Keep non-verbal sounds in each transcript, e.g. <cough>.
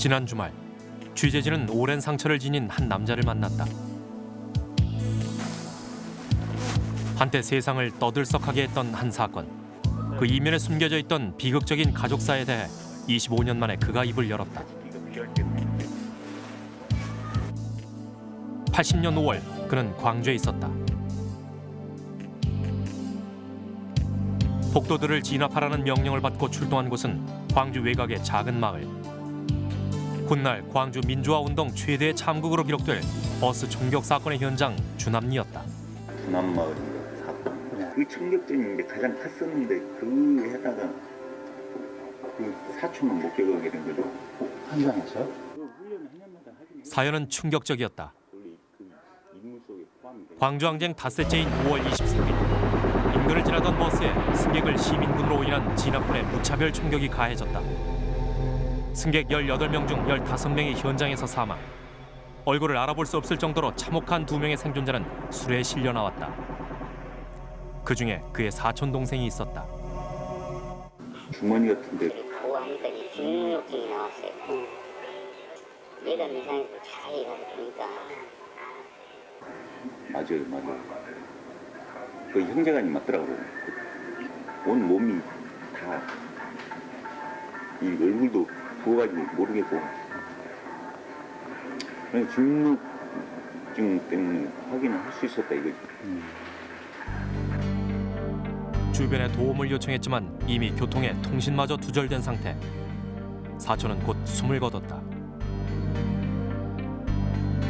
지난 주말 취재진은 오랜 상처를 지닌 한 남자를 만났다. 한때 세상을 떠들썩하게 했던 한 사건. 그 이면에 숨겨져 있던 비극적인 가족사에 대해 25년 만에 그가 입을 열었다. 80년 5월 그는 광주에 있었다. 폭도들을 진압하라는 명령을 받고 출동한 곳은 광주 외곽의 작은 마을. 훗날 광주 민주화 운동 최대 참극으로 기록될 버스 총격 사건의 현장 주남리였다. 분남마을인가 사건. 그 충격전이 이제 가장 컸었는데 그 해다가 그 사촌은 목격하게 된 거죠. 현장에서. 사연은 충격적이었다. 그. 광주항쟁 닷새째인 5월 23일 인근을 지나던 버스에 승객을 시민군으로 오인한 진압군의 무차별 총격이 가해졌다. 승객 18명 중 15명이 현장에서 사망. 얼굴을 알아볼 수 없을 정도로 참혹한 두 명의 생존자는 술에 실려 나왔다. 그 중에 그의 사촌 동생이 있었다. 주머니 같은데 보호하니까 이 진흙증이 나왔어요. 예전 이상에서 자세히 가서 보니까 맞아요, 맞아요. 그 형제간이 맞더라고요. 온 몸이 다 이 얼굴도 부어가지고 모르겠고 중증 때문에 확인을 할 수 있었다 이거지. 주변에 도움을 요청했지만 이미 교통에 통신마저 두절된 상태. 사촌은 곧 숨을 거뒀다.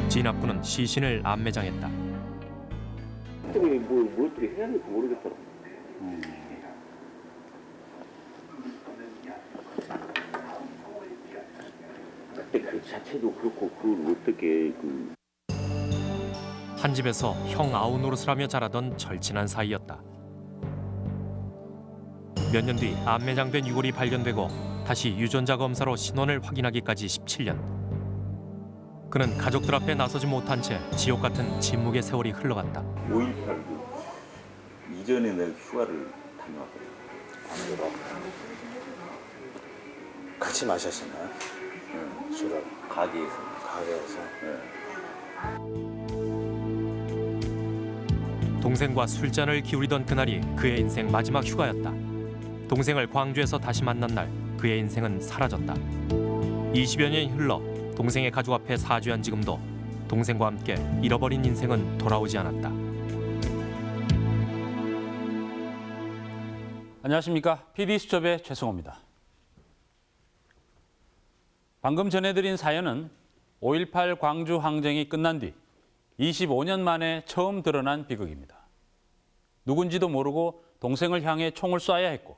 진압군은 시신을 안매장했다. 뭐, 뭐 어떻게 해야 될지 모르겠더라고. 그때 그 자체도 그렇고 그걸 어떻게 그 한 집에서 형 아우 노릇을 하며 자라던 절친한 사이였다. 몇 년뒤 안매장된 유골이 발견되고 다시 유전자 검사로 신원을 확인하기까지 17년. 그는 가족들 앞에 나서지 못한 채 지옥 같은 침묵의 세월이 흘러갔다. 5.18그 이전에 내가 휴가를 다녀왔거든. 같이 마셨었나요? 응. 술을 가게에서. 가게에서 예. 동생과 술잔을 기울이던 그날이 그의 인생 마지막 휴가였다. 동생을 광주에서 다시 만난 날 그의 인생은 사라졌다. 20여 년이 흘러 동생의 가족 앞에 사죄한 지금도 동생과 함께 잃어버린 인생은 돌아오지 않았다. 안녕하십니까. PD수첩의 최승호입니다. 방금 전해드린 사연은 5.18 광주 항쟁이 끝난 뒤 25년 만에 처음 드러난 비극입니다. 누군지도 모르고 동생을 향해 총을 쏴야 했고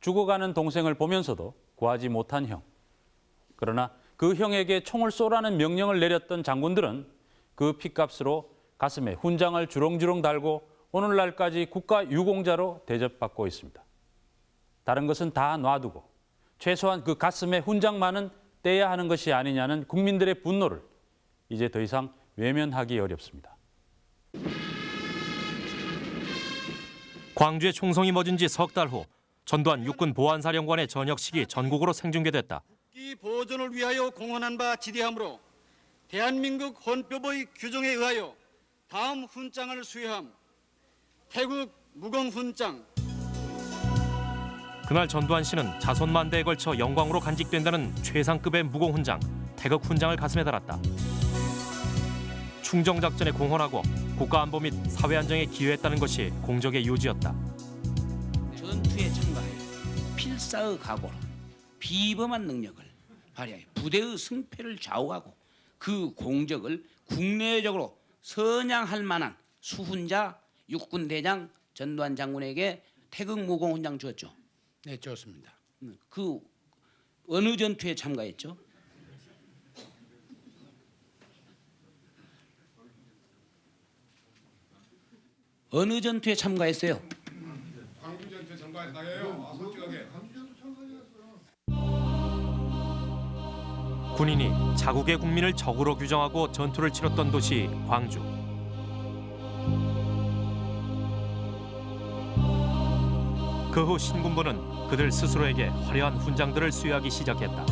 죽어가는 동생을 보면서도 구하지 못한 형. 그러나 그 형에게 총을 쏘라는 명령을 내렸던 장군들은 그 핏값으로 가슴에 훈장을 주렁주렁 달고 오늘날까지 국가 유공자로 대접받고 있습니다. 다른 것은 다 놔두고 최소한 그 가슴에 훈장만은 떼야 하는 것이 아니냐는 국민들의 분노를 이제 더 이상 외면하기 어렵습니다. 광주의 총성이 멎은 지 석 달 후 전두환 육군 보안사령관의 전역식이 전국으로 생중계됐다. 국기 보존을 위하여 공헌한 바 지대하므로 대한민국 헌법의 규정에 의하여 다음 훈장을 수여함. 태국 무공 훈장, 그날 전두환 씨는 자손 만대에 걸쳐 영광으로 간직된다는 최상급의 무공훈장 태극 훈장을 가슴에 달았다. 충정작전에 공헌하고 국가안보 및 사회안정에 기여했다는 것이 공적의 요지였다. 전투에 참가하여 필사의 각오로 비범한 능력을 발휘하여 부대의 승패를 좌우하고 그 공적을 국내적으로 선양할 만한 수훈자 육군대장 전두환 장군에게 태극 무공 훈장 주었죠. 네, 좋습니다. 그 어느 전투에 참가했죠? 어느 전투에 참가했어요? 광주 전투 참가했다요. 아, 솔직하게. 군인이 자국의 국민을 적으로 규정하고 전투를 치렀던 도시 광주. 그 후 신군부는 그들 스스로에게 화려한 훈장들을 수여하기 시작했다.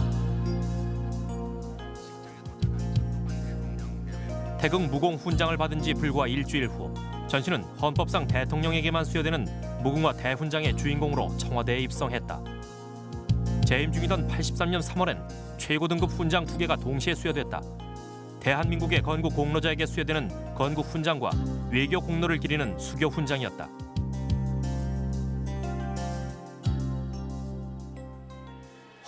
태극 무공 훈장을 받은 지 불과 일주일 후 전시는 헌법상 대통령에게만 수여되는 무궁화 대훈장의 주인공으로 청와대에 입성했다. 재임 중이던 83년 3월엔 최고 등급 훈장 2개가 동시에 수여됐다. 대한민국의 건국 공로자에게 수여되는 건국 훈장과 외교 공로를 기리는 수교 훈장이었다.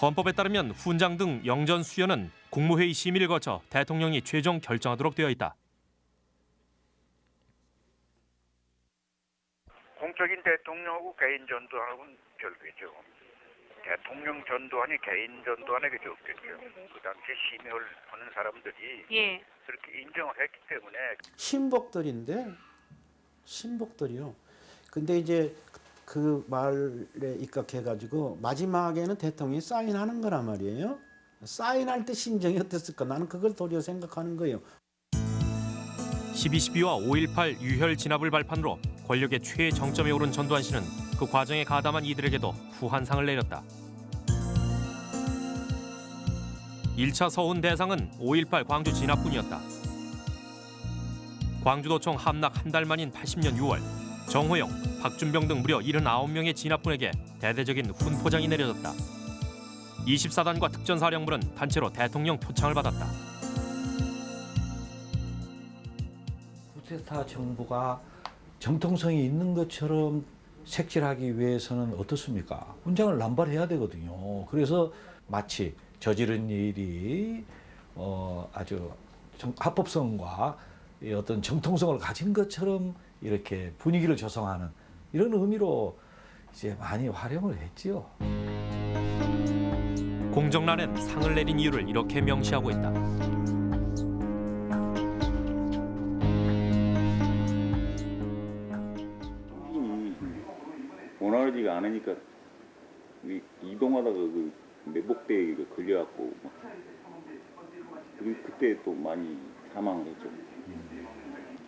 헌법에 따르면 훈장 등 영전 수여는 국무회의 심의를 거쳐 대통령이 최종 결정하도록 되어 있다. 공적인 대통령하고 개인 전두환하고는 별개죠. 대통령 전두환이 개인 전두환에게 없겠죠. 그 당시 심의를 하는 사람들이 예. 그렇게 인정을 했기 때문에 신복들인데 신복들이요. 근데 이제 그 말에 입각해가지고 마지막에는 대통령이 사인하는 거란 말이에요. 사인할 때 심정이 어땠을까? 나는 그걸 도리어 생각하는 거예요. 12.12와 5.18 유혈 진압을 발판으로 권력의 최정점에 오른 전두환 씨는 그 과정에 가담한 이들에게도 후한상을 내렸다. 1차 서훈 대상은 5.18 광주 진압군이었다. 광주도청 함락 한 달 만인 80년 6월 정호영, 박준병 등 무려 79명의 진압군에게 대대적인 훈포장이 내려졌다. 24단과 특전사령부는 단체로 대통령 표창을 받았다. 쿠데타 정부가 정통성이 있는 것처럼 색칠하기 위해서는 어떻습니까? 훈장을 남발해야 되거든요. 그래서 마치 저지른 일이 어, 아주 정- 합법성과 이 어떤 정통성을 가진 것처럼 이렇게 분위기를 조성하는 이런 의미로 이제 많이 활용을 했지요. 공정란엔 상을 내린 이유를 이렇게 명시하고 있다. 이 원활하지가 않으니까 이- 이동하다가 그 매복대에 그 걸려갖고 그때 또 많이 사망을 했죠.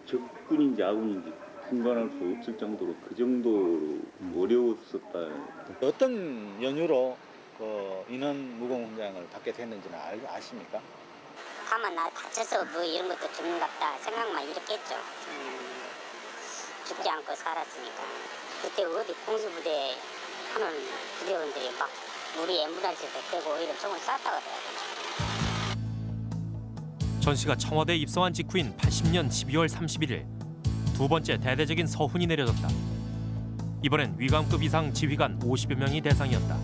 적군인지 아군인지 분간할 수 없을 정도로 그 정도로 어려웠었다. 어떤 연유로 그 인원 무공 훈장을 받게 됐는지는 알, 아십니까? 가만 나 다쳐서 뭐 이런 것도 죽는갑다 생각만 이렇게 했죠. 음, 죽지 않고 살았으니까. 그때 어디 공수부대 하는 부대원들이 막 우리 앰뷸런스에서 빼고 오히려 총을 쐈다 그래요. 전 씨가 청와대에 입성한 직후인 80년 12월 31일 두 번째 대대적인 서훈이 내려졌다. 이번엔 위감급 이상 지휘관 50여 명이 대상이었다.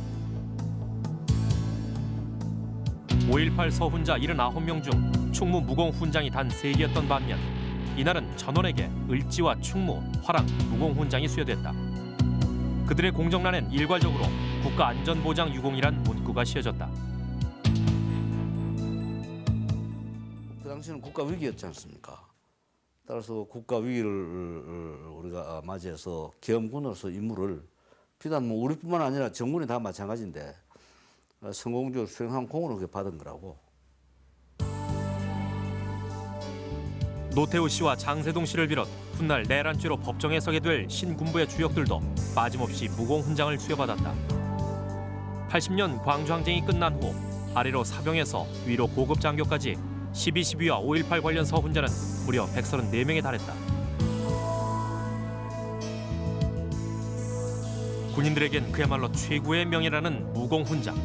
5.18 서훈자 79명 중 충무 무공 훈장이 단 3개였던 반면 이날은 전원에게 을지와 충무, 화랑, 무공 훈장이 수여됐다. 그들의 공정란엔 일괄적으로 국가안전보장 유공이란 문구가 씌어졌다. 그 당시는 국가 위기였지 않습니까? 따라서 국가 위기를 우리가 맞이해서 계엄군으로서 임무를 비단 뭐 우리뿐만 아니라 정군이 다 마찬가지인데 어, 성공적으로 수행한 공으로 그렇게 받은 거라고. 노태우 씨와 장세동 씨를 비롯 훗날 내란죄로 법정에 서게 될 신군부의 주역들도 빠짐없이 무공 훈장을 수여받았다. 80년 광주 항쟁이 끝난 후 아래로 사병에서 위로 고급 장교까지 12.12와 5.18 관련 서훈자는 무려 134명에 달했다. 군인들에겐 그야말로 최고의 명예라는 무공 훈장.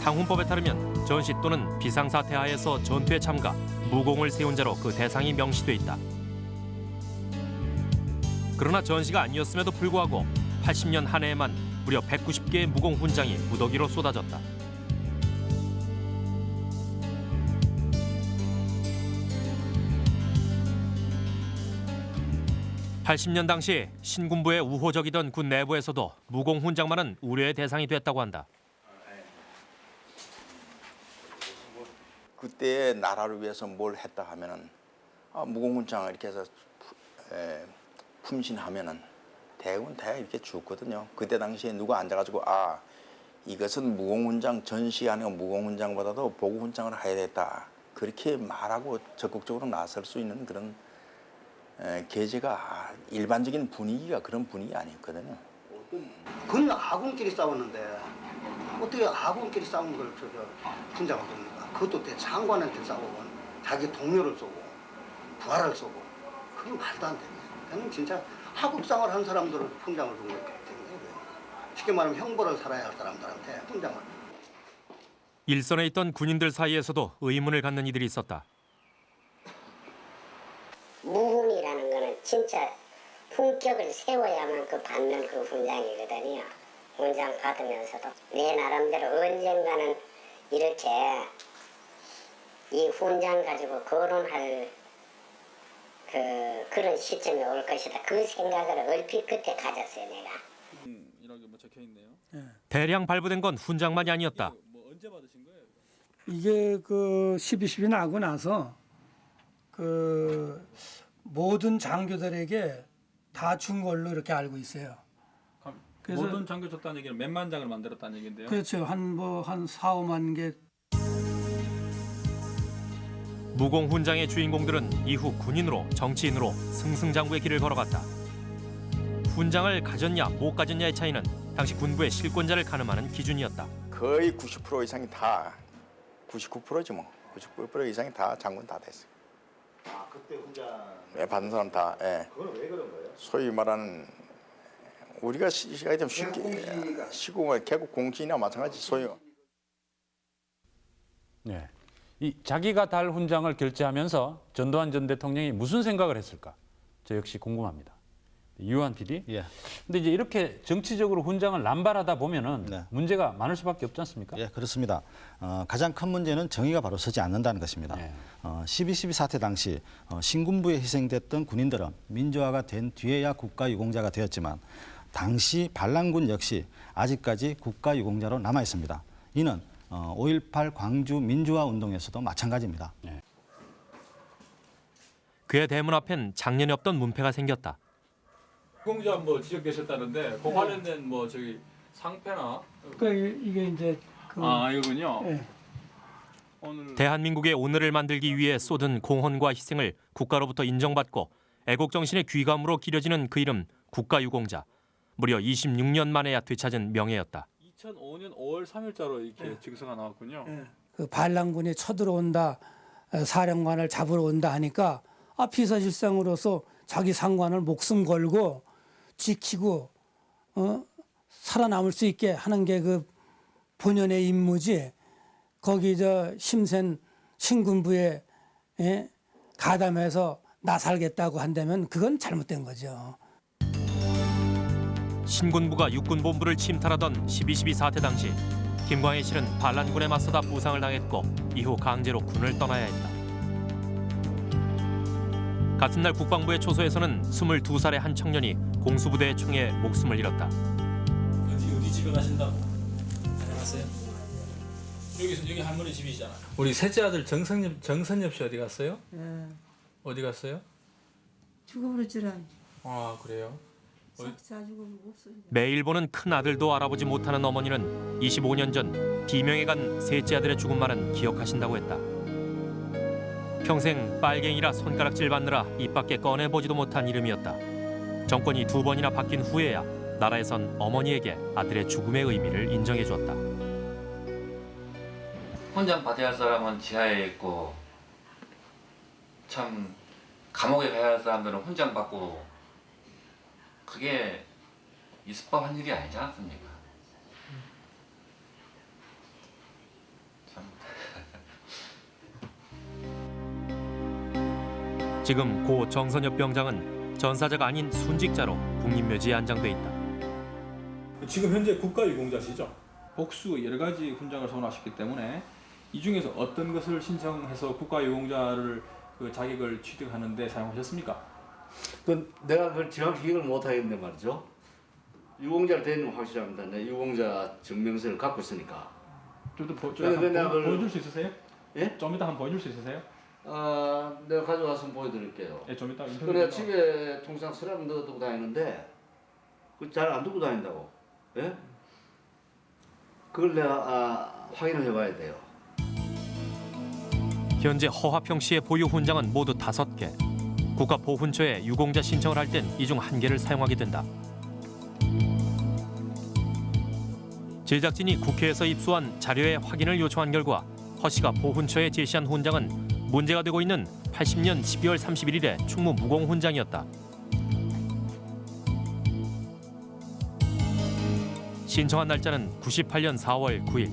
상훈법에 따르면 전시 또는 비상사태 하에서 전투에 참가, 무공을 세운 자로 그 대상이 명시돼 있다. 그러나 전시가 아니었음에도 불구하고 80년 한 해에만 무려 190개의 무공 훈장이 무더기로 쏟아졌다. (80년) 당시 신군부에 우호적이던 군 내부에서도 무공 훈장만은 우려의 대상이 됐다고 한다. 그때 나라를 위해서 뭘 했다 하면은 아, 무공훈장을 이렇게 해서 푸- 에, 품신하면은 대부분 다 이렇게 죽거든요. 그때 당시에 누가 앉아가지고 아 이것은 무공훈장 전시 아니고 무공훈장보다도 보고훈장을 해야 됐다. 그렇게 말하고 적극적으로 나설 수 있는 그런 에, 계제가 일반적인 분위기가 그런 분위기 아니었거든요. 그는 아군끼리 싸웠는데 어떻게 아군끼리 싸우는 걸 저저 분장을 겁니까? 그것도 대 장관한테 싸우고 자기 동료를 쏘고 부하를 쏘고 그건 말도 안 됩니다. 그는 진짜 하국상을 한 사람들을 훈장을 준 거기 때문에 쉽게 말하면 형벌을 살아야 할 사람들한테 훈장을 일선에 있던 군인들 사이에서도 의문을 갖는 이들이 있었다. 무음이라는 거는 진짜 품격을 세워야만 그 받는 그 훈장이거든요. 훈장 받으면서도 내 나름대로 언젠가는 이렇게 이 훈장 가지고 거론할 그 그런 시점이 올 것이다. 그 생각을 얼핏 그때 가졌어요, 내가. 이라고 뭐 적혀 있네요. 대량 발부된 건 훈장만이 아니었다. 뭐 언제 받으신 거예요? 이게 그 12.12 나고 나서 그 모든 장교들에게 다 준 걸로 이렇게 알고 있어요. 그래서- 모든 장교 줬다는 얘기는 몇만 장을 만들었다는 얘기인데요. 그렇죠. 한 뭐한 4, 5만 개 무공 훈장의 주인공들은 이후 군인으로 정치인으로 승승장구의 길을 걸어갔다. 훈장을 가졌냐 못 가졌냐의 차이는 당시 군부의 실권자를 가늠하는 기준이었다. 거의 90% 이상이 다 99%지 뭐. 99% 이상이 다 장군 다 됐어요. 아 그때 혼자 예, 받은 사람 다. 예. 그건 왜 그런 거예요? 소위 말하는 우리가 시기가 좀 쉽게 시공의 개국 공신이나 마찬가지 소위 네. 이 자기가 달 훈장을 결제하면서 전두환 전 대통령이 무슨 생각을 했을까? 저 역시 궁금합니다. 유한 PD. 예. 근데 이제 이렇게 정치적으로 훈장을 남발하다 보면은 네. 문제가 많을 수밖에 없지 않습니까? 예, 그렇습니다. 어, 가장 큰 문제는 정의가 바로 서지 않는다는 것입니다. 네. 어, 12.12 사태 당시 어, 신군부에 희생됐던 군인들은 민주화가 된 뒤에야 국가 유공자가 되었지만 당시 반란군 역시 아직까지 국가 유공자로 남아 있습니다. 이는 어, 5.18 광주 민주화 운동에서도 마찬가지입니다. 그의 대문 앞엔 작년에 없던 문패가 생겼다. 공자 뭐 지적되셨다는데 그 관련된 뭐 저기 상패나 그러니까 이게 이제 그 아 이거군요. 예. 오늘 대한민국의 오늘을 만들기 위해 쏟은 공헌과 희생을 국가로부터 인정받고 애국 정신의 귀감으로 기려지는 그 이름 국가유공자. 무려 26년 만에야 되찾은 명예였다. 2005년 5월 3일자로 이렇게 증서가 나왔군요. 그 반란군이 쳐들어온다, 어, 사령관을 잡으러 온다 하니까 아 비서실장으로서 자기 상관을 목숨 걸고 지키고 어, 살아남을 수 있게 하는 게 그 본연의 임무지. 거기 저 심센 신군부에 예? 가담해서 나 살겠다고 한다면 그건 잘못된 거죠. 신군부가 육군본부를 침탈하던 12.12 사태 당시 김광희 씨는 반란군에 맞서다 부상을 당했고 이후 강제로 군을 떠나야 했다. 같은 날 국방부의 초소에서는 22살의 한 청년이 공수부대의 총에 목숨을 잃었다. 어디 어디 집에 가신다고? 안녕하세요. 여기 여기 할머니 집이잖아. 우리 셋째 아들 정선엽 정선엽 씨 어디 갔어요? 예, 어디 갔어요? 죽어버렸지라. 아 그래요? 없어요. 매일 보는 큰 아들도 알아보지 못하는 어머니는 25년 전 비명에 간 셋째 아들의 죽음만은 기억하신다고 했다. 평생 빨갱이라 손가락질 받느라 입 밖에 꺼내보지도 못한 이름이었다. 정권이 두 번이나 바뀐 후에야 나라에선 어머니에게 아들의 죽음의 의미를 인정해 주었다. 훈장 받아야 할 사람은 지하에 있고 참 감옥에 가야 할 사람들은 훈장 받고 그게 있을 법한 일이 아니지 않습니까? 참 지금 고 정선엽 병장은 전사자가 아닌 순직자로 국립묘지에 안장돼 있다. 지금 현재 국가유공자시죠? 복수 여러 가지 훈장을 소원하셨기 때문에 이 중에서 어떤 것을 신청해서 국가유공자를 그 자격을 취득하는데 사용하셨습니까? 그 내가 그걸 정확히 기억을 못 하겠는데 말이죠. 유공자를 되는 건 확실합니다. 내 유공자 증명서를 갖고 있으니까. 좀더 그걸- 보여줄 수 있으세요? 예? 좀 이따 한번 보여줄 수 있으세요? 아, 내가 가져가서 보여드릴게요. 예, 좀 이따 인터뷰. 그래 집에 통상 서랍 넣어두고 다니는데 그잘안 두고 다닌다고. 예? 그걸 내가 아, 확인을 해봐야 돼요. 현재 허화평 씨의 보유 훈장은 모두 다섯 개. 국가보훈처에 유공자 신청을 할 땐 이 중 한 개를 사용하게 된다. 제작진이 국회에서 입수한 자료의 확인을 요청한 결과 허 씨가 보훈처에 제시한 훈장은 문제가 되고 있는 80년 12월 31일의 충무 무공 훈장이었다. 신청한 날짜는 98년 4월 9일.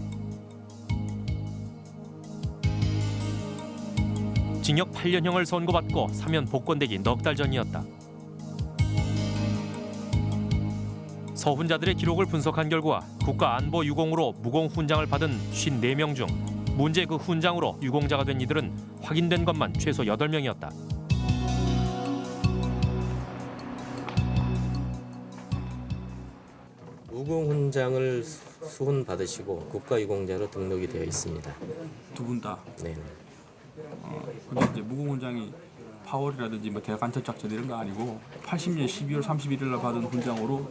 징역 8년형을 선고받고 사면 복권되기 넉 달 전이었다. 서훈자들의 기록을 분석한 결과 국가안보유공으로 무공 훈장을 받은 54명 중 문제 그 훈장으로 유공자가 된 이들은 확인된 것만 최소 8명이었다. 무공훈장을 수훈 받으시고 국가유공자로 등록이 되어 있습니다. 두 분 다. 네. 어, 근데 이제 무공훈장이 파월이라든지 뭐 대간첩 작전 이런 거 아니고 80년 12월 31일 날 받은 훈장으로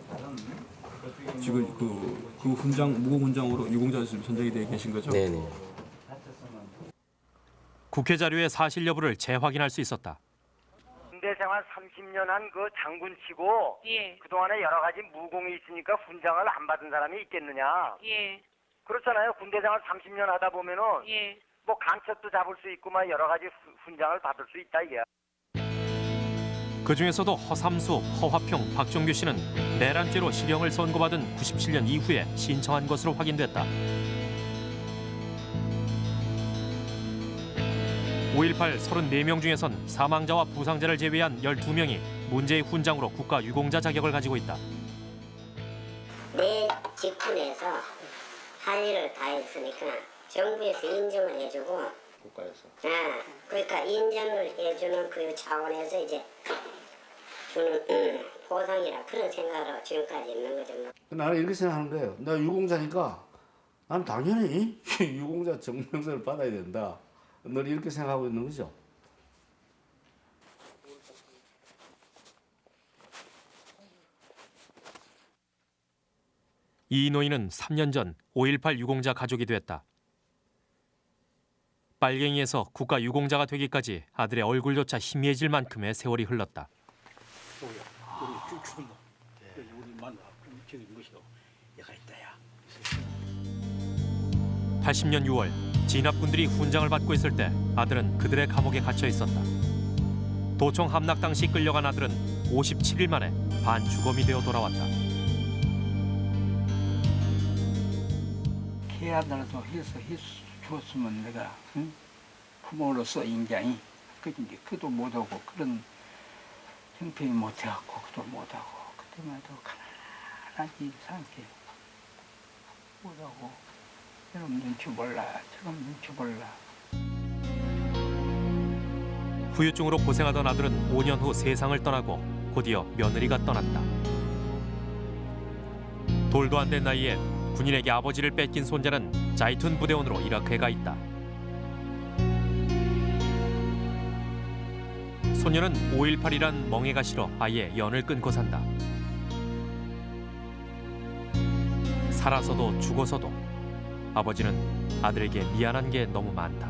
지금 그, 그 훈장 무공훈장으로 유공자 지금 선정이 되어 계신 거죠? 네네. 국회 자료의 사실 여부를 재확인할 수 있었다. 군대 생활 30년 한 그 장군치고 예. 그동안에 여러 가지 무공이 있으니까 훈장을 안 받은 사람이 있겠느냐? 예. 그렇잖아요. 군대 생활 30년 하다 보면은 예. 뭐 간첩도 잡을 수 있고 막 여러 가지 후- 훈장을 받을 수 있다 이게. 그 중에서도 허삼수, 허화평, 박종규 씨는 내란죄로 실형을 선고받은 97년 이후에 신청한 것으로 확인됐다. 5.18 34명 중에선 사망자와 부상자를 제외한 12명이 문제의 훈장으로 국가 유공자 자격을 가지고 있다. 내 직군에서 할 일을 다 했으니까 정부에서 인정을 해주고 국가에서. 아, 그러니까 인정을 해주는 그 차원에서 이제 주는 음, 보상이라 그런 생각으로 지금까지 있는 거죠. 뭐. 나는 이렇게 생각하는 거예요. 나 유공자니까 나는 당연히 <laughs> 유공자 정명서를 받아야 된다. 늘 이렇게 생각하고 있는 거죠. 이 노인은 3년 전 5.18 유공자 가족이 됐다. 빨갱이에서 국가 유공자가 되기까지 아들의 얼굴조차 희미해질 만큼의 세월이 흘렀다. 우리 추모 우리 마누라 저기 뭐시오 얘가 있다야 80년 6월 진압군들이 훈장을 받고 있을 때 아들은 그들의 감옥에 갇혀 있었다. 도청 함락 당시 끌려간 아들은 57일 만에 반주검이 되어 돌아왔다. 걔아들도 해서 해줬으면 내가 응? 부모로서 인장이 그지 이제 그도 못하고 그런 형편이 못해갖고 그도 못하고 그때만 해도 가난하지 상게 못하고 저놈 눈치 몰라 저놈 눈치 몰라 후유증으로 고생하던 아들은 5년 후 세상을 떠나고 곧이어 며느리가 떠났다. 돌도 안 된 나이에 군인에게 아버지를 뺏긴 손자는 자이툰 부대원으로 이라크에 가 있다. 소녀는 5.18이란 멍해가 싫어 아예 연을 끊고 산다. 살아서도 죽어서도 아버지는 아들에게 미안한 게 너무 많다.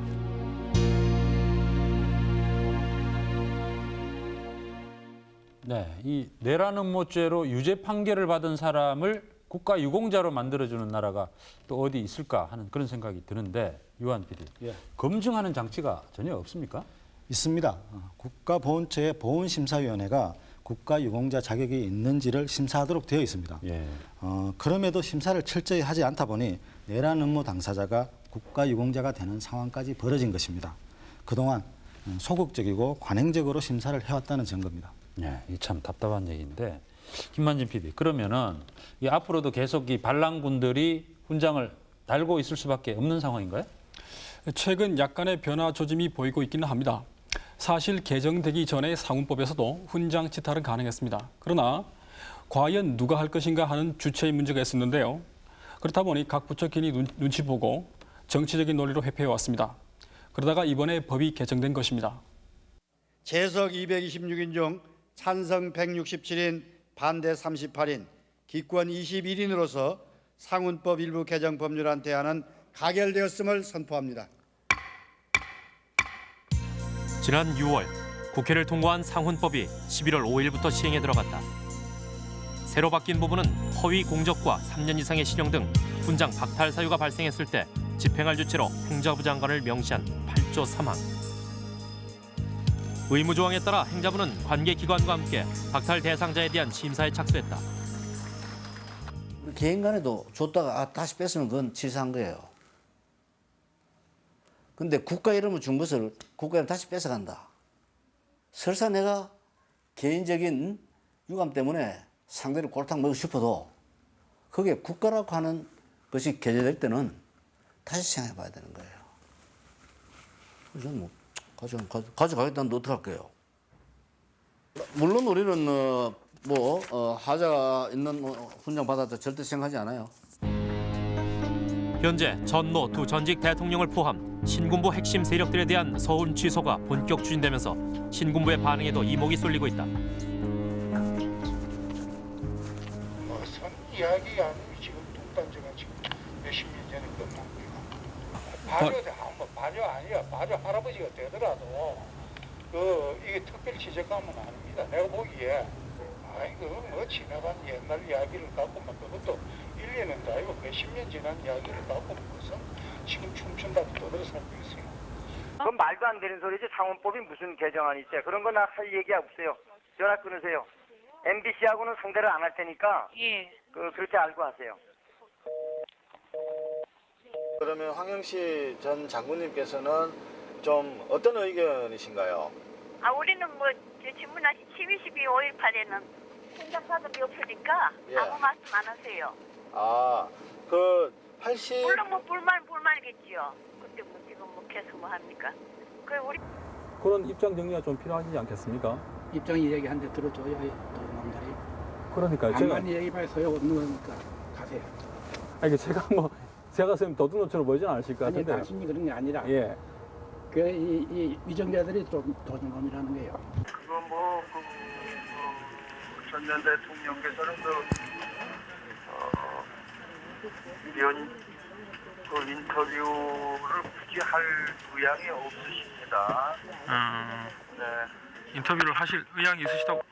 네, 이 내란 음모죄로 유죄 판결을 받은 사람을 국가 유공자로 만들어주는 나라가 또 어디 있을까 하는 그런 생각이 드는데 유한 PD, 예. 검증하는 장치가 전혀 없습니까? 있습니다. 어, 국가보훈처의 보훈심사위원회가 국가유공자 자격이 있는지를 심사하도록 되어 있습니다. 예. 어, 그럼에도 심사를 철저히 하지 않다 보니 내란 음모 당사자가 국가유공자가 되는 상황까지 벌어진 것입니다. 그동안 음, 소극적이고 관행적으로 심사를 해왔다는 증거입니다. 네, 이참 답답한 얘기인데 김만진 PD 그러면은 이 앞으로도 계속 이 반란군들이 훈장을 달고 있을 수밖에 없는 상황인가요? 최근 약간의 변화 조짐이 보이고 있기는 합니다. 사실 개정되기 전에 상훈법에서도 훈장 치탈은 가능했습니다. 그러나 과연 누가 할 것인가 하는 주체의 문제가 있었는데요. 그렇다 보니 각 부처 괜히 눈, 눈치 보고 정치적인 논리로 회피해 왔습니다. 그러다가 이번에 법이 개정된 것입니다. 재석 226인 중 찬성 167인, 반대 38인, 기권 21인으로서 상훈법 일부 개정 법률안 대안은 가결되었음을 선포합니다. 지난 6월 국회를 통과한 상훈법이 11월 5일부터 시행에 들어갔다. 새로 바뀐 부분은 허위 공적과 3년 이상의 실형 등 훈장 박탈 사유가 발생했을 때 집행할 주체로 행정부 장관을 명시한 8조 3항. 의무 조항에 따라 행자부는 관계 기관과 함께 박탈 대상자에 대한 심사에 착수했다. 개인 간에도 줬다가 아, 다시 뺐으면 그건 치사한 거예요. 근데 국가 이름을 준 것을 국가 이름 다시 뺏어간다. 설사 내가 개인적인 유감 때문에 상대를 골탕 먹고 싶어도 그게 국가라고 하는 것이 개재될 때는 다시 생각해 봐야 되는 거예요. 그래서 뭐 가져, 가져, 가져가겠다는데 어떡할게요. 물론 우리는 어, 뭐 어, 하자가 있는 어, 훈장 받았다 절대 생각하지 않아요. 현재 전노 두 전직 대통령을 포함 신군부 핵심 세력들에 대한 서운 취소가 본격 추진되면서 신군부의 반응에도 이목이 쏠리고 있다. 선 이야기 아니면 지금 뚱딴지가 지금 몇십 년 전에 끝난 거야. 발효, 뭐 발효 아니야. 발효 할아버지가 되더라도 그 이게 특별 지적하면 아닙니다. 내가 보기에 아이고 뭐 지나간 옛날 이야기를 갖고만 그것도 1, 2년도 아니고 몇십 년 지난 이야기를 갖고 무슨 지금 춤춘다고 떠들어 살고 있어요. 그건 말도 안 되는 소리지 상원법이 무슨 개정안이 있대. 그런 거나 할 얘기 없어요. 전화 끊으세요. MBC하고는 상대를 안 할 테니까 예. 그 그렇게 알고 하세요. 그러면 황영시 전 장군님께서는 좀 어떤 의견이신가요? 아 우리는 뭐저 질문하신 12, 12, 5.18에는 행정 사업이 없으니까 예. 아무 말씀 안 하세요. 아, 그 80... 물론 뭐 불만 불만이겠지요. 근데 뭐 지금 뭐 계속 뭐 합니까? 그 우리 그런 입장 정리가 좀 필요하지 않겠습니까? 입장 얘기한데 들어줘야 또 남들이 그러니까요. 제가 가만히 얘기해봐야 소용없는 거니까 가세요. 아니 제가 뭐 제가 선생님 도둑놈처럼 보이진 않으실 것 아니 같은데. 당신이 그런 게 아니라 예. 그 이 이 위정자들이 좀 도둑놈이라는 거예요. 그거 뭐, 그, 그, 전년 대통령께서는 그, 어, 이런, 그 인터뷰를 굳이 할 의향이 없으십니다. 네. 인터뷰를 하실 의향이 있으시다고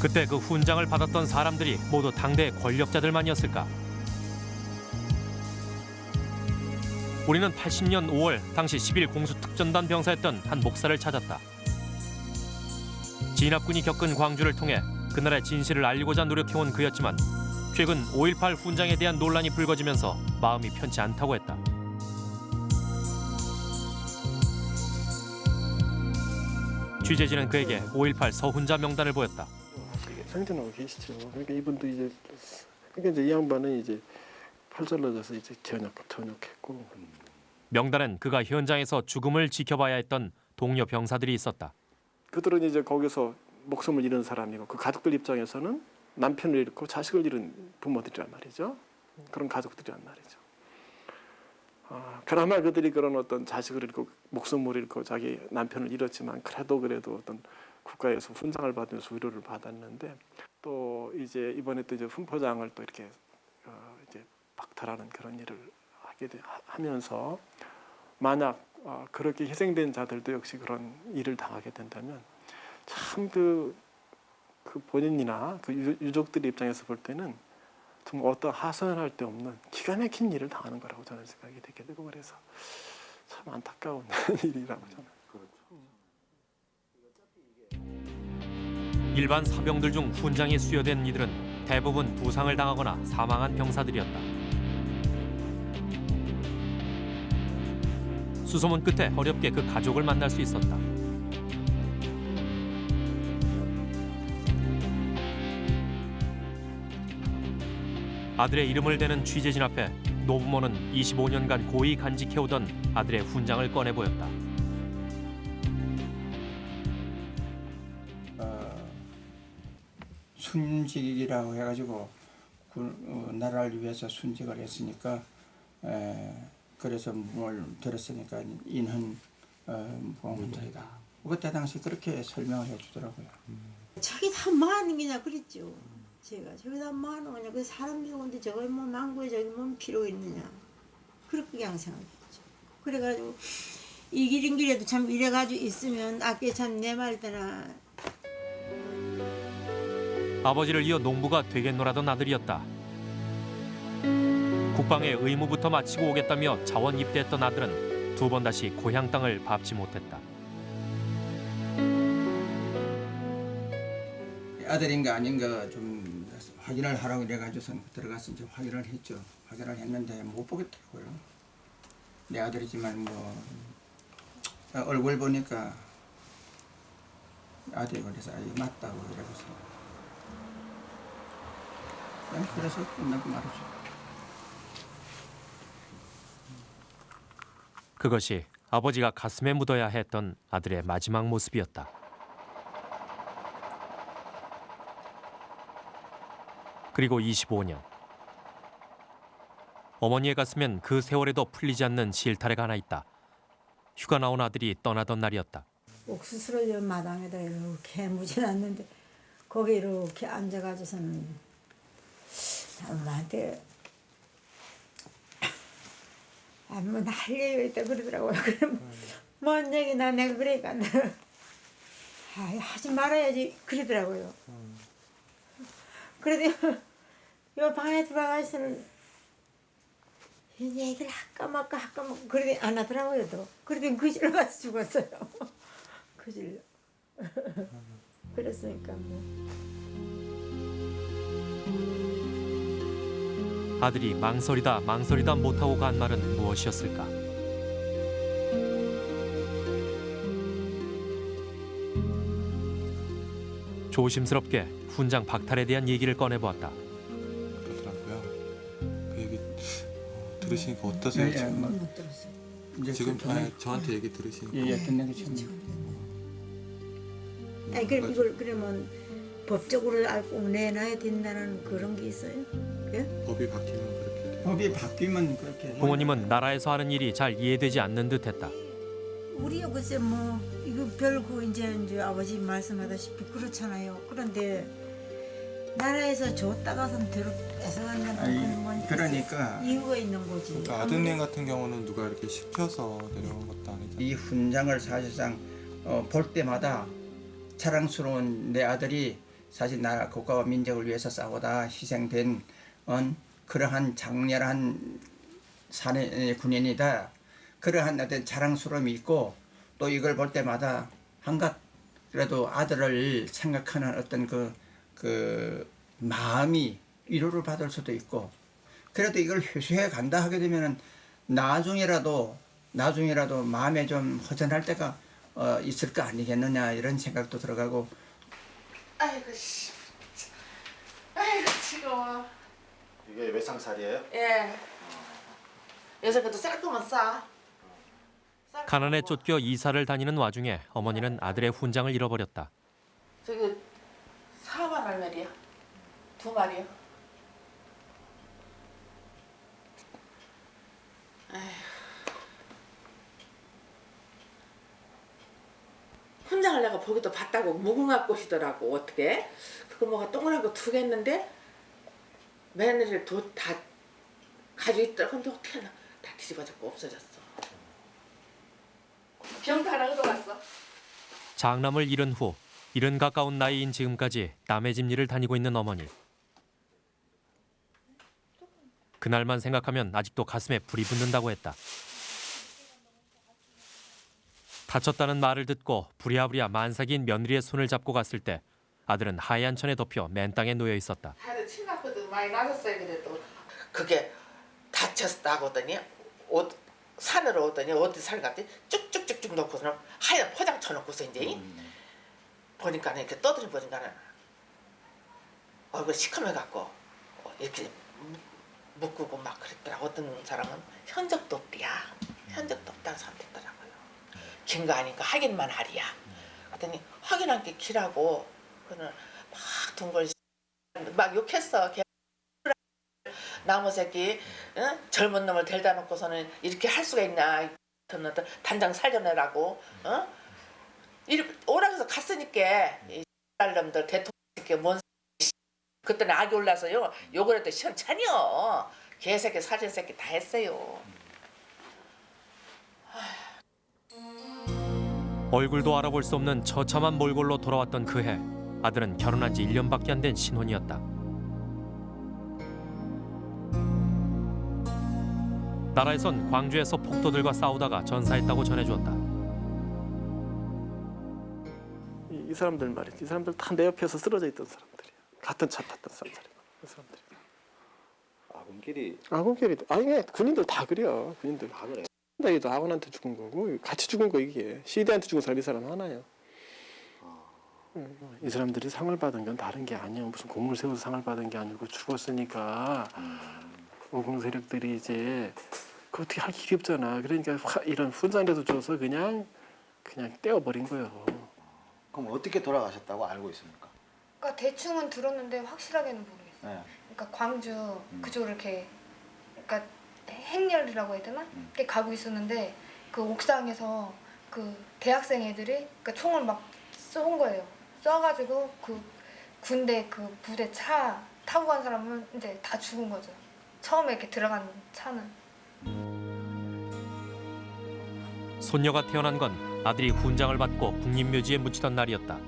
그때 그 훈장을 받았던 사람들이 모두 당대 권력자들만이었을까? 우리는 80년 5월 당시 10일 공수특전단 병사였던 한 목사를 찾았다. 진압군이 겪은 광주를 통해 그날의 진실을 알리고자 노력해온 그였지만 최근 5.18 훈장에 대한 논란이 불거지면서 마음이 편치 않다고 했다. 취재진은 그에게 5.18 서훈자 명단을 보였다. 상전하고 계시죠. 그러니까 이분도 이제 그러니까 이제 이 양반은 이제 팔절러져서 이제 전역 전역했고 명단엔 그가 현장에서 죽음을 지켜봐야 했던 동료 병사들이 있었다. 그들은 이제 거기서 목숨을 잃은 사람이고 그 가족들 입장에서는 남편을 잃고 자식을 잃은 부모들이란 말이죠. 그런 가족들이란 말이죠. 아, 그나마 그들이 그런 어떤 자식을 잃고 목숨을 잃고 자기 남편을 잃었지만 그래도 그래도 어떤 국가에서 훈장을 받으면서 위로를 받았는데 또 이제 이번에 또 이제 훈포장을 또 이렇게 어 이제 박탈하는 그런 일을 하게 되, 하면서 만약 어 그렇게 희생된 자들도 역시 그런 일을 당하게 된다면 참그 그 본인이나 그 유, 유족들 입장에서 볼 때는 정말 어떤 하소연할 데 없는 기가 막힌 일을 당하는 거라고 저는 생각이 되게 되고 그래서 참 안타까운 <laughs> 일이라고 저는. 일반 사병들 중 훈장이 수여된 이들은 대부분 부상을 당하거나 사망한 병사들이었다. 수소문 끝에 어렵게 그 가족을 만날 수 있었다. 아들의 이름을 대는 취재진 앞에 노부모는 25년간 고이 간직해오던 아들의 훈장을 꺼내 보였다. 순직이라고 해가지고 그, 어, 나라를 위해서 순직을 했으니까 에, 그래서 뭘 들었으니까 인헌 어, 보험자이다. 그때 당시 그렇게 설명을 해주더라고요. 저기 다 뭐하는 게냐 그랬죠. 제가 저기 다 뭐하는 거냐. 그 사람 죽은데 저거 뭐 망고에 저기 뭔 필요 있느냐. 그렇게 그냥 생각했죠. 그래가지고 이 길인 길에도 참 이래가지고 있으면 아께 참 내말 때나 아버지를 이어 농부가 되겠노라던 아들이었다. 국방의 의무부터 마치고 오겠다며 자원 입대했던 아들은 두 번 다시 고향 땅을 밟지 못했다. 아들인가 아닌가 좀 확인을 하라고 그래가지고서 들어가서 이제 확인을 했죠. 확인을 했는데 못 보겠더라고요. 내 아들이지만 뭐 얼굴 보니까 아들이 그래서 아, 이거 맞다고 그래서 그냥 그래서 끝나고 말이죠. 그것이 아버지가 가슴에 묻어야 했던 아들의 마지막 모습이었다. 그리고 25년. 어머니의 가슴엔 그 세월에도 풀리지 않는 실타래가 하나 있다. 휴가 나온 아들이 떠나던 날이었다. 옥수수를 마당에다 이렇게 무진놨는데 거기 이렇게 앉아가지고서는 엄마한테 할 얘기가 있다 그러더라고요. <laughs> 그럼 뭔 얘기나 내가 그러니까 <laughs> 아, 하지 말아야지 그러더라고요. 그래도 요 방에 들어가서는 이 얘기를 할까 말까 할까 말까 그러더니 안 하더라고요 또. 그러더니 그 집로 가서 죽었어요. <laughs> 그 집로. 그랬으니까 뭐. 아들이 망설이다 망설이다 못하고 간 말은 무엇이었을까? 조심스럽게 훈장 박탈에 대한 얘기를 꺼내보았다. 그러더라고요. 그 얘기 어, 들으시니까 어떠세요? 예, 예, 지금? 뭐, 못 들었어요. 이제 지금 그- 아니, 저한테 얘기 들으시니까 예, 예, 끝내기 전에. 아니 그럼 이걸 그러면 법적으로 알고 내놔야 된다는 그런 게 있어요? 예? 법이 바뀌면 그렇게 법이 바뀌면 그렇게 부모님은 나라에서 하는 일이 잘 이해되지 않는 듯했다. 우리 글쎄 뭐 이거 별거 이제 이제 아버지 말씀하다시피 그렇잖아요. 그런데 나라에서 줬다가선 대로 뺏어간다는 아이, 건 뭐, 그러니까. 이유가 있는 거지. 그러니까 아드님 같은 경우는 누가 이렇게 시켜서 내려온 것도 아니잖아요. 이 훈장을 사실상 어, 볼 때마다 자랑스러운 내 아들이 사실 나라 국가와 민족을 위해서 싸우다 희생된 어, 그러한 장렬한 사내 군인이다. 그러한 어떤 자랑스러움이 있고 또 이걸 볼 때마다 한갓 그래도 아들을 생각하는 어떤 그, 그 마음이 위로를 받을 수도 있고 그래도 이걸 회수해 간다 하게 되면은 나중에라도 나중에라도 마음에 좀 허전할 때가 어, 있을 거 아니겠느냐 이런 생각도 들어가고 아이고 씨. 아이고 지겨워. 이게 외상살이에요? 예. 요새 그래도 쌀 거면 싸. 가난에 쫓겨 이사를 다니는 와중에 어머니는 아들의 훈장을 잃어버렸다. 저기 4만 얼마리야? 두 마리요. 훈장을 내가 보기도 봤다고 무궁화 꽃이더라고 어떻게 그거 뭐가 동그란 거두개 했는데 며느리를 도, 다 가지고 있더라 근데 어떻게 하나 다 뒤집어졌고 없어졌어 병도 하나 얻어갔어 장남을 잃은 후 이른 가까운 나이인 지금까지 남의 집 일을 다니고 있는 어머니. 그날만 생각하면 아직도 가슴에 불이 붙는다고 했다. 다쳤다는 말을 듣고 부랴부랴 만삭인 며느리의 손을 잡고 갔을 때 아들은 하얀 천에 덮여 맨 땅에 놓여 있었다. 다들 친아프도 많이 나섰어요 그래도. 그게 다쳤다고 하더니 옷 산으로 오더니? 어디 산 갔더니 쭉쭉쭉쭉 놓고서는 하얀 포장 쳐놓고서 이제 보니까 이렇게 떠들이 보니까는 얼굴 시커매 갖고 이렇게 묶고 막 그랬더라 어떤 사람은 현적도 없대야. 현적도 없다고 선택더라고요. 긴 거 아니까 확인만 하리야. 그랬더니 확인한 게 기라고 그는 막 동걸 막 욕했어. 걔 나무 새끼 응? 젊은 놈을 데려다 놓고서는 이렇게 할 수가 있냐 놈들 단장 살려내라고 어? 이렇게 오락에서 갔으니까 이 놈들 대통령 새끼 뭔 그때는 악이 올라서요. 욕을 해도 시원찮이요 개새끼 사진 새끼 다 했어요. 얼굴도 알아볼 수 없는 처참한 몰골로 돌아왔던 그해 아들은 결혼한 지 1년밖에 안 된 신혼이었다. 나라에선 광주에서 폭도들과 싸우다가 전사했다고 전해주었다. 이, 이 사람들 말이지. 이 사람들 다 내 옆에서 쓰러져 있던 사람들이야. 같은 차 탔던 사람들이야. 그 사람들. 아군끼리 아군끼리 아니 군인들 다 그래요. 군인들 다 그래. 나이도 아군한테 죽은 거고 같이 죽은 거 이게 시대한테 죽은 사람 이 사람 하나야. 응, 이 사람들이 상을 받은 건 다른 게 아니야. 무슨 공을 세워서 상을 받은 게 아니고 죽었으니까 오공 세력들이 이제 그 어떻게 할 길이 없잖아. 그러니까 화- 이런 훈장이라도 줘서 그냥 그냥 떼어버린 거예요. 그럼 어떻게 돌아가셨다고 알고 있습니까? 그러니까 대충은 들었는데 확실하게는 모르겠어요. 네. 그러니까 광주 그쪽으로 이렇게 그러니까 행렬이라고 해야 되나? 이렇게 가고 있었는데 그 옥상에서 그 대학생 애들이 그러니까 총을 막 쏜 거예요. 쏴가지고 그 군대 그 부대 차 타고 간 사람은 이제 다 죽은 거죠. 처음에 이렇게 들어간 차는. 손녀가 태어난 건 아들이 훈장을 받고 국립묘지에 묻히던 날이었다.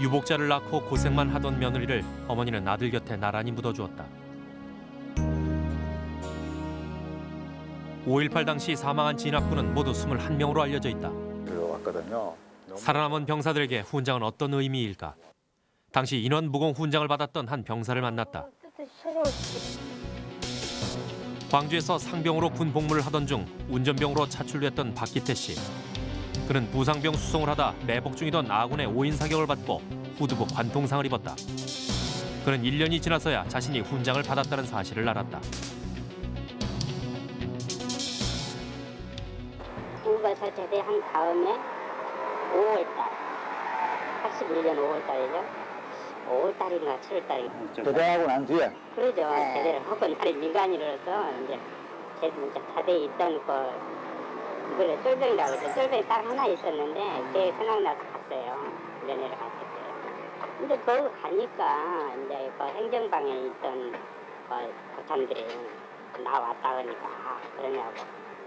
유복자를 낳고 고생만 하던 며느리를 어머니는 아들 곁에 나란히 묻어주었다. 5.18 당시 사망한 진압군은 모두 21명으로 알려져 있다. 들어왔거든요. 살아남은 병사들에게 훈장은 어떤 의미일까? 당시 인원 무공 훈장을 받았던 한 병사를 만났다. 광주에서 상병으로 군 복무를 하던 중 운전병으로 차출됐던 박기태 씨. 그는 부상병 수송을 하다 매복 중이던 아군의 오인 사격을 받고 후두부 관통상을 입었다. 그는 1년이 지나서야 자신이 훈장을 받았다는 사실을 알았다. 다음에 5월달 81년 5월달이죠? 5월달인가 7월달인가 제대하고 난 뒤에? 그러죠. 제대를 하고 나를 민간인으로서 이제 제 진짜 차대에 있던 그 그래 쫄병이라고 그러죠. 쫄병이 딱 하나 있었는데 그게 생각나서 갔어요. 면회를 갔었어요 근데 거기 가니까 이제 그 행정방에 있던 그 고참들이 나왔다 그러니까. 아, 그러냐고.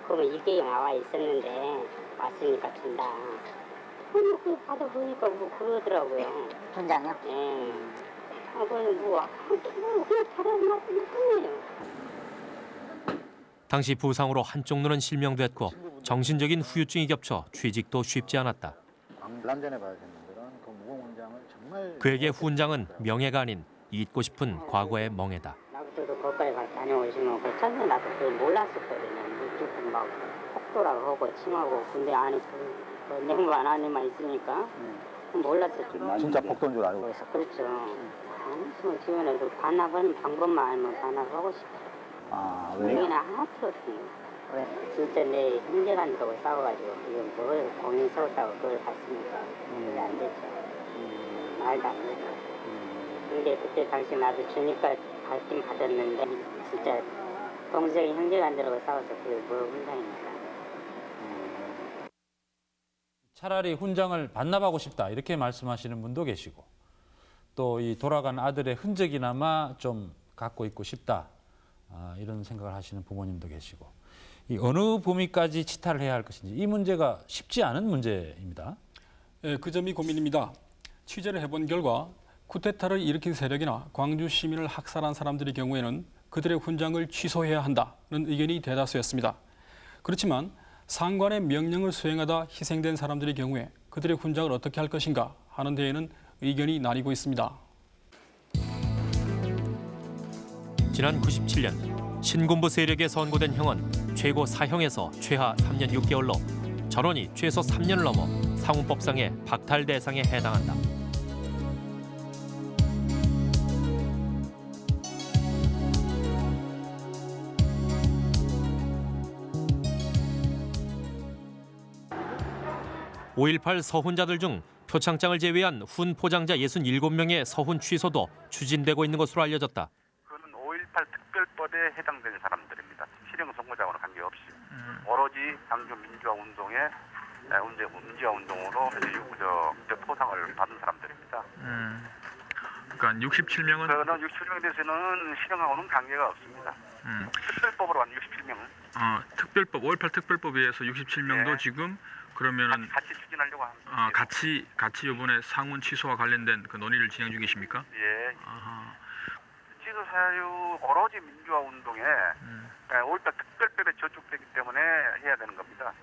그러면 이게 나와 있었는데 왔으니까 준다. 아니 그 받아보니까 뭐 그러더라고요. 훈장이요? 예. 아 그럼 뭐 그냥 받아놨을 뿐이에요. 당시 부상으로 한쪽 눈은 실명됐고 정신적인 후유증이 겹쳐 취직도 쉽지 않았다. 그 그에게 훈장은 명예가 아닌 잊고 싶은 과거의 멍해다. 나부터도 거기까지 가 다녀오시면 그 처음에 나도 그걸 몰랐었거든요. 막 폭도라고 하고 침하고 군대 안에 그, 그 냉반 안에만 있으니까 몰랐었죠. 진짜 복도인 줄 알고 그렇죠. 아무튼 주변에도 반납하는 방법만 알면 반납하고 싶어요. 아 여기는 하나 틀었어요. 왜? 진짜 내 형제간다고 싸워가지고 지금 뭘 공인 세웠다고 그걸 갔으니까 그게 안 됐죠. 말도 안 되죠. 근데 그때 당시 나도 주니까 받긴 받았는데 진짜 동생이 형제간다고 싸워서 그게 뭐 훈장입니까? 차라리 훈장을 반납하고 싶다 이렇게 말씀하시는 분도 계시고 또 이 돌아간 아들의 흔적이나마 좀 갖고 있고 싶다 아, 이런 생각을 하시는 부모님도 계시고 이 어느 범위까지 치타를 해야 할 것인지 이 문제가 쉽지 않은 문제입니다. 예, 그 점이 고민입니다. 취재를 해본 결과 쿠데타를 일으킨 세력이나 광주 시민을 학살한 사람들의 경우에는 그들의 훈장을 취소해야 한다는 의견이 대다수였습니다. 그렇지만 상관의 명령을 수행하다 희생된 사람들의 경우에 그들의 훈장을 어떻게 할 것인가 하는 데에는 의견이 나뉘고 있습니다. 지난 97년 신군부 세력에 선고된 형은 최고 사형에서 최하 3년 6개월로 전원이 최소 3년을 넘어 상훈법상의 박탈 대상에 해당한다. (5.18) 서훈자들 중 표창장을 제외한 훈 포장자 67명의 서훈 취소도 추진되고 있는 것으로 알려졌다. 5.18 특별법에 해당되는 사람들입니다. 실형 선고자와는 관계없이 오로지 광주 민주화 운동의 에, 운제 민주화 운동으로 저, 저 포상을 받은 사람들입니다. 음. 그러니까 67명은 저는 67명에 대해서는 실형하고는 관계가 없습니다. 음. 특별법으로 한 67명은 어, 특별법 5.18 특별법에 의해서 67명도 예. 지금 그러면은 같이 추진하려고 합니다. 어, 같이 같이 이번에 상훈 취소와 관련된 그 논의를 진행 중이십니까? 예. 아하. 사유 오로지 민주화 운동에 예, 5.18 특별법에 저촉되기 때문에 해야 되는 겁니다.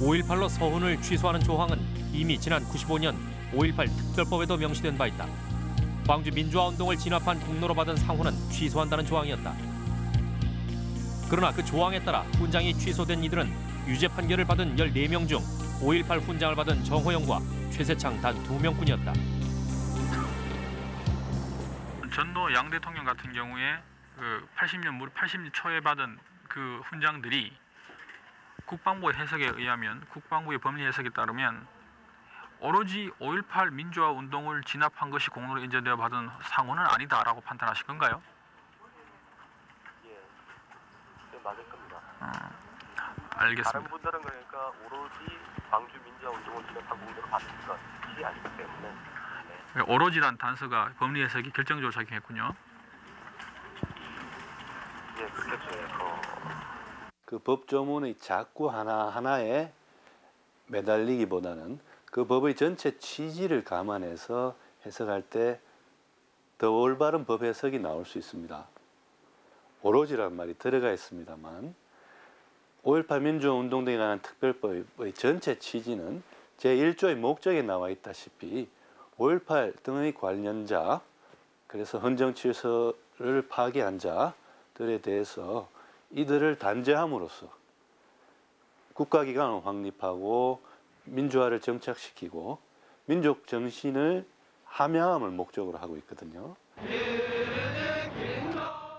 5.18로 서훈을 취소하는 조항은 이미 지난 95년 5.18 특별법에도 명시된 바 있다. 광주 민주화 운동을 진압한 공로로 받은 상훈은 취소한다는 조항이었다. 그러나 그 조항에 따라 훈장이 취소된 이들은 유죄 판결을 받은 14명 중 5.18 훈장을 받은 정호영과 최세창 단 2명뿐이었다. 전노 양 대통령 같은 경우에 그 80년 무렵 80년 초에 받은 그 훈장들이 국방부 해석에 의하면 국방부의 법리 해석에 따르면 오로지 5.18 민주화 운동을 진압한 것이 공로로 인정되어 받은 상호는 아니다라고 판단하실 건가요? 네, 맞을 겁니다. 알겠습니다. 다른 분들은 그러니까 오로지 광주 민주화 운동을 진압한 공로로 받은 것이 아니기 때문에 오로지 란 단서가 법리 해석이 결정적으로 작용했군요. 예, 그렇겠죠. 예, 어, 그 법조문의 자꾸 하나하나에 매달리기보다는 그 법의 전체 취지를 감안해서 해석할 때 더 올바른 법 해석이 나올 수 있습니다. 오로지란 말이 들어가 있습니다만 5.18 민주화운동 등에 관한 특별법의 전체 취지는 제1조의 목적에 나와 있다시피 5.18 등의 관련자 그래서 헌정질서를 파괴한 자들에 대해서 이들을 단죄함으로써 국가기관을 확립하고 민주화를 정착시키고 민족 정신을 함양함을 목적으로 하고 있거든요.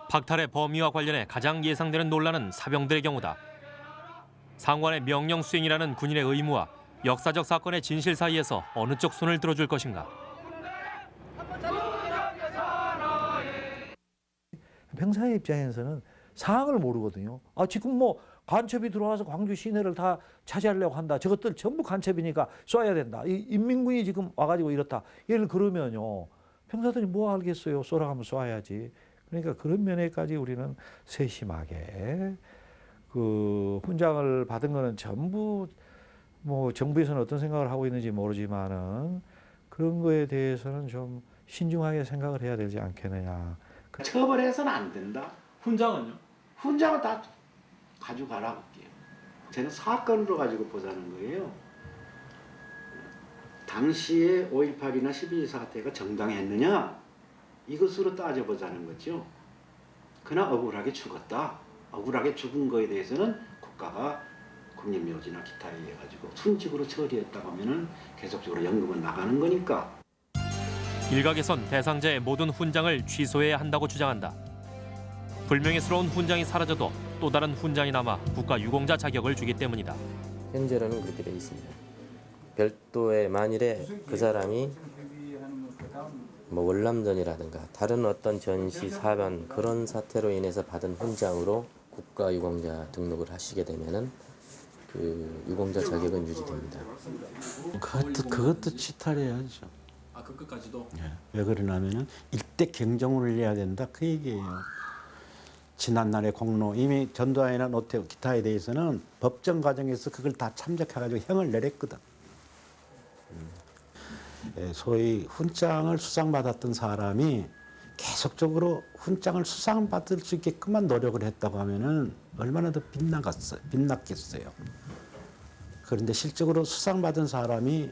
박탈의 범위와 관련해 가장 예상되는 논란은 사병들의 경우다. 상관의 명령 수행이라는 군인의 의무와 역사적 사건의 진실 사이에서 어느 쪽 손을 들어줄 것인가. 병사의 입장에서는 상황을 모르거든요. 아 지금 뭐 간첩이 들어와서 광주 시내를 다 차지하려고 한다. 저것들 전부 간첩이니까 쏴야 된다. 이 인민군이 지금 와가지고 이렇다. 예를 그러면요. 병사들이 뭐 알겠어요. 쏘라가면 쏴야지. 그러니까 그런 면에까지 우리는 세심하게 그 훈장을 받은 거는 전부 뭐 정부에서는 어떤 생각을 하고 있는지 모르지만은 그런 거에 대해서는 좀 신중하게 생각을 해야 되지 않겠느냐. 처벌해서는 안 된다. 훈장은요? 훈장은 다 가져가라고 할게요. 저는 사건으로 가지고 보자는 거예요. 당시에 5.18이나 12.2 사태가 정당했느냐 이것으로 따져보자는 거죠. 그러나 억울하게 죽었다. 억울하게 죽은 거에 대해서는 국가가 국립묘지나 기타에 의해 가지고 순직으로 처리했다고 하면은 계속적으로 연금은 나가는 거니까 일각에선 대상자의 모든 훈장을 취소해야 한다고 주장한다. 불명예스러운 훈장이 사라져도 또 다른 훈장이 남아 국가 유공자 자격을 주기 때문이다. 현재로는 그렇게 되어 있습니다. 별도의 만일에 그 사람이 뭐 월남전이라든가 다른 어떤 전시 사변 그런 사태로 인해서 받은 훈장으로 국가 유공자 등록을 하시게 되면은 그 유공자 자격은 유지됩니다. 그것도 그것도 치탈해야죠. 아, 그 끝까지도? 왜 그러냐면은 일대 경종을 내야 된다 그 얘기예요. 지난날의 공로 이미 전두환이나 노태우 기타에 대해서는 법정 과정에서 그걸 다 참작해가지고 형을 내렸거든. 예, 소위 훈장을 수상받았던 사람이 계속적으로 훈장을 수상받을 수 있게끔만 노력을 했다고 하면은 얼마나 더 빛나갔어요, 빛났겠어요. 그런데 실적으로 수상받은 사람이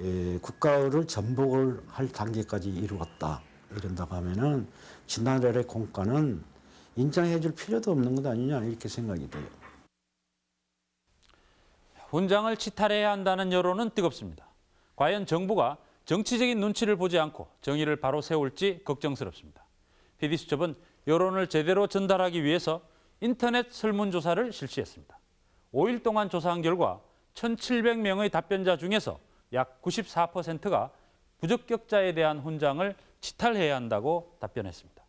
예, 국가를 전복을 할 단계까지 이루었다 이런다고 하면은 지난날의 공과는 인정해 줄 필요도 없는 것 아니냐 이렇게 생각이 돼요. 훈장을 치탈해야 한다는 여론은 뜨겁습니다. 과연 정부가 정치적인 눈치를 보지 않고 정의를 바로 세울지 걱정스럽습니다. PD수첩은 여론을 제대로 전달하기 위해서 인터넷 설문조사를 실시했습니다. 5일 동안 조사한 결과 1,700명의 답변자 중에서 약 94%가 부적격자에 대한 훈장을 치탈해야 한다고 답변했습니다.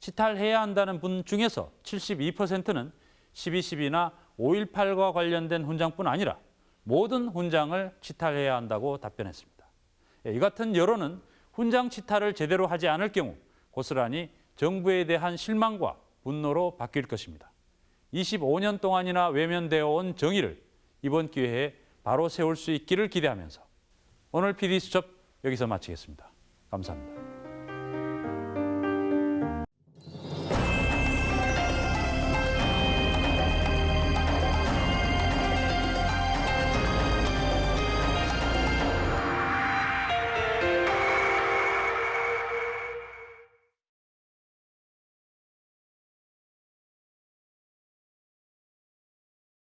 치탈해야 한다는 분 중에서 72%는 12.12나 5.18과 관련된 훈장뿐 아니라 모든 훈장을 치탈해야 한다고 답변했습니다. 이 같은 여론은 훈장 치탈을 제대로 하지 않을 경우 고스란히 정부에 대한 실망과 분노로 바뀔 것입니다. 25년 동안이나 외면되어 온 정의를 이번 기회에 바로 세울 수 있기를 기대하면서 오늘 PD수첩 여기서 마치겠습니다. 감사합니다.